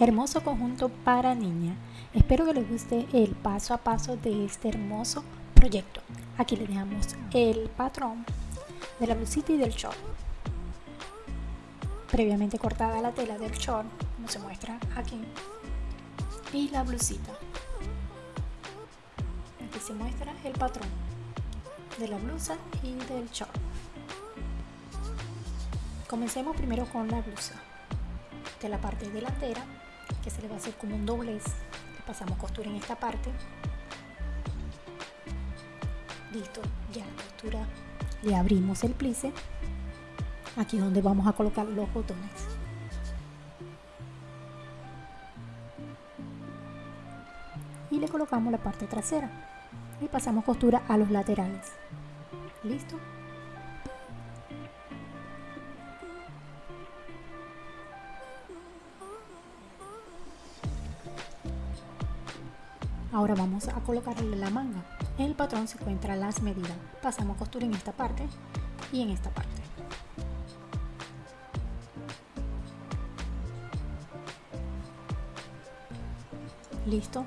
Hermoso conjunto para niña. Espero que les guste el paso a paso de este hermoso proyecto. Aquí les dejamos el patrón de la blusita y del short. Previamente cortada la tela del short, como se muestra aquí. Y la blusita. Aquí se muestra el patrón de la blusa y del short. Comencemos primero con la blusa. De la parte delantera, que se le va a hacer como un doblez, le pasamos costura en esta parte. Listo, ya la costura le abrimos el plice. Aquí es donde vamos a colocar los botones. Y le colocamos la parte trasera y pasamos costura a los laterales. ¿Listo? Ahora vamos a colocarle la manga. En el patrón se encuentran las medidas. Pasamos costura en esta parte y en esta parte. Listo.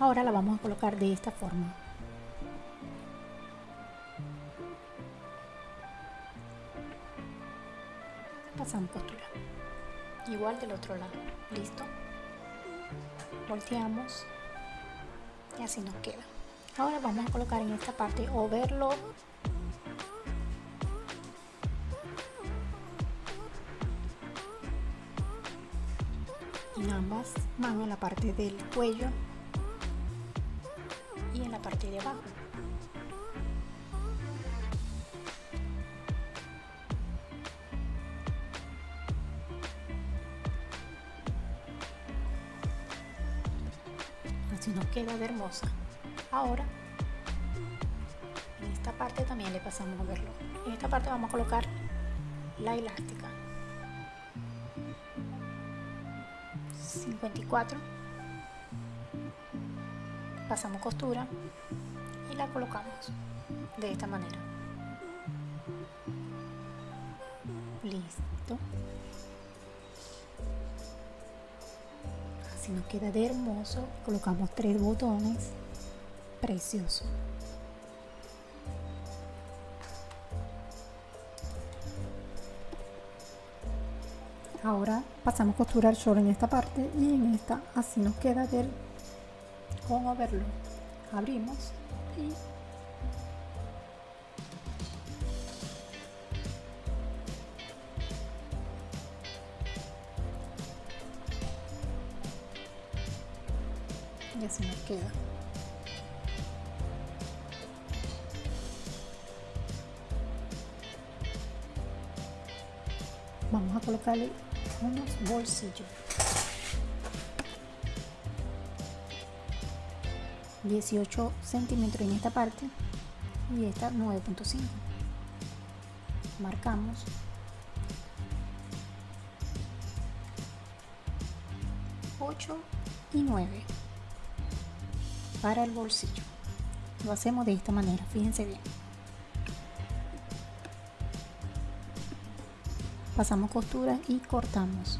Ahora la vamos a colocar de esta forma. Pasamos costura. Igual del otro lado. Listo. Volteamos y así nos queda. Ahora vamos a colocar en esta parte overlock en ambas manos en la parte del cuello y en la parte de abajo queda de hermosa. Ahora en esta parte también le pasamos a verlo. En esta parte vamos a colocar la elástica. 54 pasamos costura y la colocamos de esta manera. Listo así nos queda de hermoso. Colocamos tres botones. Precioso. Ahora pasamos costura al short en esta parte y en esta así nos queda del con overlock abrimos y y así nos queda. Vamos a colocarle unos bolsillos. 18 centímetros en esta parte y esta 9.5 marcamos. ...8 y 9 para el bolsillo. Lo hacemos de esta manera fíjense bien. Pasamos costura y cortamos